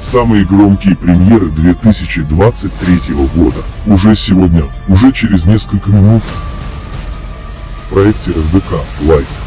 Самые громкие премьеры 2023 года. Уже сегодня, уже через несколько минут. В проекте РДК Live.